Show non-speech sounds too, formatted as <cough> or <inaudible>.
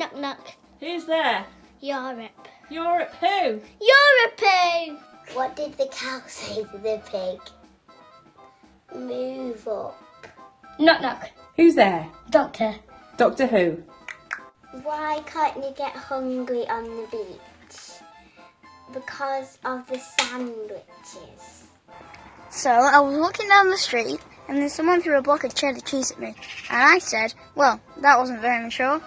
Knock knock. Who's there? Europe. Europe who? Europe! who? What did the cow <laughs> say to the pig? Move up. Knock knock. Who's there? Doctor. Doctor Who? Why can't you get hungry on the beach? Because of the sandwiches. So I was walking down the street and then someone threw a block of cheddar cheese at me. And I said, well, that wasn't very mature.